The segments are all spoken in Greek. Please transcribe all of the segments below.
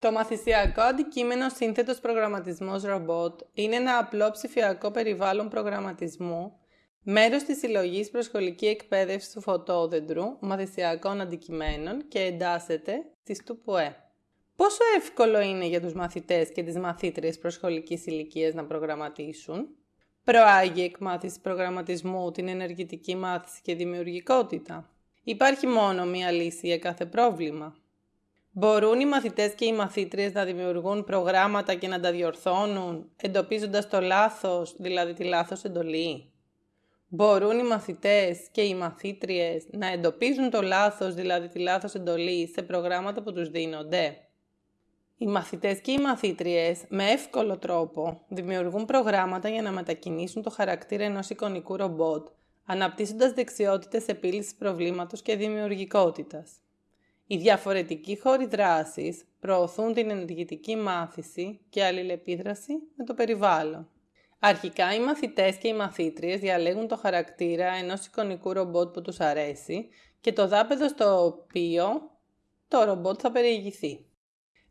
Το μαθησιακό αντικείμενο σύνθετος προγραμματισμός ρομπότ είναι ένα απλό ψηφιακό περιβάλλον προγραμματισμού, μέρος της συλλογής προσχολική εκπαίδευση του φωτόδεντρου μαθησιακών αντικειμένων και εντάσσεται στη ΤΟΥΠΟΕ. Πόσο εύκολο είναι για τους μαθητές και τις μαθήτριες προσχολικής ηλικίας να προγραμματίσουν; Προάγει εκμάθηση προγραμματισμού την ενεργητική μάθηση και δημιουργικότητα; Υπάρχει μόνο μία λύση για κάθε πρόβλημα; Μπορούν οι μαθητές και οι μαθήτριες να δημιουργούν προγράμματα και να τα διορθώνουν, εντοπίζοντας το λάθος, δηλαδή τη λάθος εντολή; Μπορούν οι μαθητές και οι μαθήτριες να εντοπίζουν το λάθος, δηλαδή τη λάθος εντολή, σε προγράμματα που τους δίνονται; Οι μαθητές και οι μαθήτριες με εύκολο τρόπο δημιουργούν προγράμματα για να μετακινήσουν το χαρακτήρα ενός εικονικού ρομπότ, αναπτύσσοντας δεξιότητες επίλυσης προβλήματος και δημιουργικότητας. Οι διαφορετικοί χώροι δράσης προωθούν την ενεργητική μάθηση και αλληλεπίδραση με το περιβάλλον. Αρχικά οι μαθητές και οι μαθήτριες διαλέγουν το χαρακτήρα ενός εικονικού ρομπότ που τους αρέσει και το δάπεδο στο οποίο το ρομπότ θα περιηγηθεί.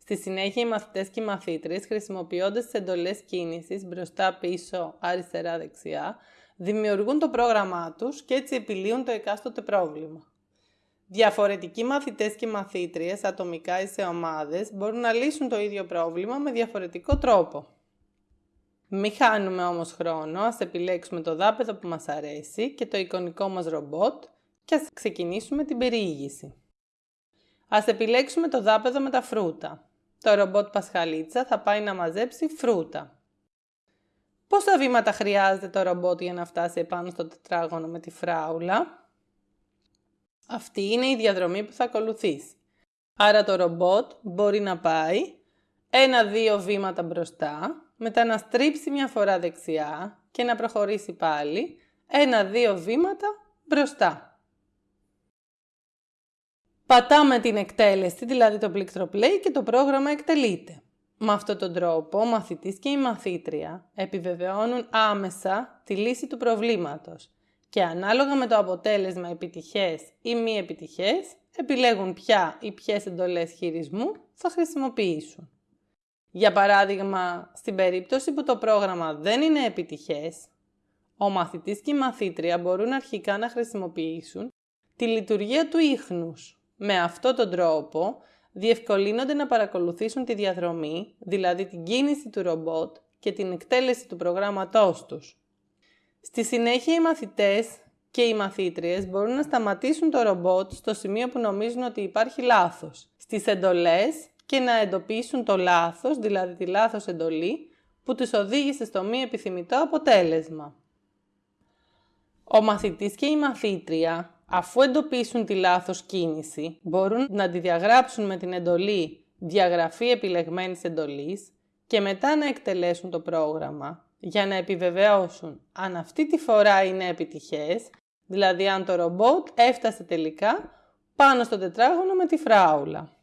Στη συνέχεια οι μαθητές και οι μαθήτριες χρησιμοποιώντας τις εντολές κίνησης μπροστά, πίσω, αριστερά, δεξιά, δημιουργούν το πρόγραμμά τους και έτσι επιλύουν το εκάστοτε πρόβλημα. Διαφορετικοί μαθητές και μαθήτριες, ατομικά ή σε ομάδες, μπορούν να λύσουν το ίδιο πρόβλημα με διαφορετικό τρόπο. Μην χάνουμε όμως χρόνο, ας επιλέξουμε το δάπεδο που μας αρέσει και το εικονικό μας ρομπότ και ας ξεκινήσουμε την περιήγηση. Ας επιλέξουμε το δάπεδο με τα φρούτα. Το ρομπότ Πασχαλίτσα θα πάει να μαζέψει φρούτα. Πόσα βήματα χρειάζεται το ρομπότ για να φτάσει επάνω στο τετράγωνο με τη φράουλα; Αυτή είναι η διαδρομή που θα ακολουθήσει. Άρα το ρομπότ μπορεί να πάει ένα-δύο βήματα μπροστά, μετά να στρίψει μια φορά δεξιά και να προχωρήσει πάλι ένα-δύο βήματα μπροστά. Πατάμε την εκτέλεση, δηλαδή το πλήκτρο play και το πρόγραμμα εκτελείται. Με αυτόν τον τρόπο, ο μαθητής και η μαθήτρια επιβεβαιώνουν άμεσα τη λύση του προβλήματος και ανάλογα με το αποτέλεσμα επιτυχές ή μη επιτυχές, επιλέγουν ποια ή ποιες εντολές χειρισμού θα χρησιμοποιήσουν. Για παράδειγμα, στην περίπτωση που το πρόγραμμα δεν είναι επιτυχές, ο μαθητής και η μαθήτρια μπορούν αρχικά να χρησιμοποιήσουν τη λειτουργία του ίχνους. Με αυτόν τον τρόπο διευκολύνονται να παρακολουθήσουν τη διαδρομή, δηλαδή την κίνηση του ρομπότ και την εκτέλεση του προγράμματός τους. Στη συνέχεια οι μαθητές και οι μαθήτριες μπορούν να σταματήσουν το ρομπότ στο σημείο που νομίζουν ότι υπάρχει λάθος. Στις εντολές και να εντοπίσουν το λάθος, δηλαδή τη λάθος εντολή, που τους οδήγησε στο μη επιθυμητό αποτέλεσμα. Ο μαθητής και η μαθήτρια, αφού εντοπίσουν τη λάθος κίνηση, μπορούν να τη διαγράψουν με την εντολή «Διαγραφή επιλεγμένης εντολής» και μετά να εκτελέσουν το πρόγραμμα για να επιβεβαιώσουν αν αυτή τη φορά είναι επιτυχές, δηλαδή αν το ρομπότ έφτασε τελικά πάνω στο τετράγωνο με τη φράουλα.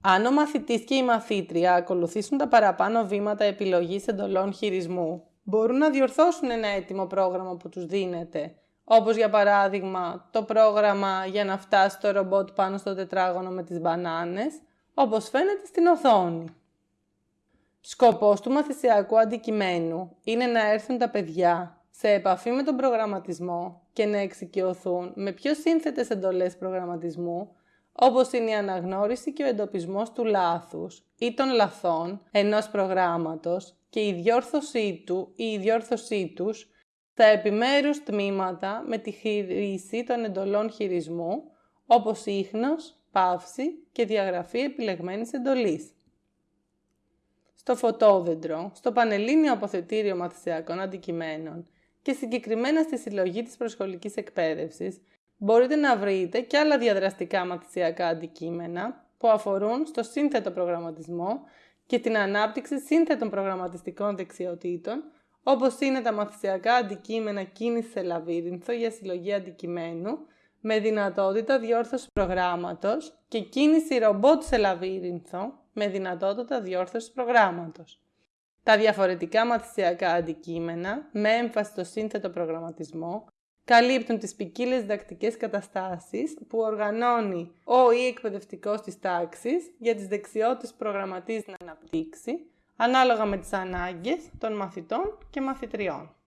Αν ο μαθητής και η μαθήτρια ακολουθήσουν τα παραπάνω βήματα επιλογής εντολών χειρισμού, μπορούν να διορθώσουν ένα έτοιμο πρόγραμμα που τους δίνεται, όπως για παράδειγμα το πρόγραμμα για να φτάσει το ρομπότ πάνω στο τετράγωνο με τις μπανάνες, όπως φαίνεται στην οθόνη. Σκοπός του μαθησιακού αντικειμένου είναι να έρθουν τα παιδιά σε επαφή με τον προγραμματισμό και να εξοικειωθούν με πιο σύνθετες εντολές προγραμματισμού, όπως είναι η αναγνώριση και ο εντοπισμός του λάθους ή των λαθών ενός προγράμματος και η διόρθωσή του ή η διόρθωσή τους στα επιμέρους τμήματα με τη χρήση των εντολών χειρισμού, όπως ίχνος, παύση και διαγραφή επιλεγμένης εντολής στο φωτόδεντρο, στο Πανελλήνιο Αποθετήριο Μαθησιακών Αντικειμένων και συγκεκριμένα στη συλλογή της προσχολικής εκπαίδευσης, μπορείτε να βρείτε και άλλα διαδραστικά μαθησιακά αντικείμενα που αφορούν στο σύνθετο προγραμματισμό και την ανάπτυξη σύνθετων προγραμματιστικών δεξιοτήτων, όπως είναι τα μαθησιακά αντικείμενα κίνηση σε λαβύρινθο για συλλογή αντικειμένου, με δυνατότητα διόρθωσης προγράμματος και κίνηση ρομπότ σε λαβύρινθο με δυνατότητα διόρθωσης προγράμματος. Τα διαφορετικά μαθησιακά αντικείμενα με έμφαση στο σύνθετο προγραμματισμό καλύπτουν τις ποικίλες διδακτικές καταστάσεις που οργανώνει ο ή εκπαιδευτικός της τάξης για τις δεξιότητες που προγραμματίζει να αναπτύξει, ανάλογα με τις ανάγκες των μαθητών και μαθητριών.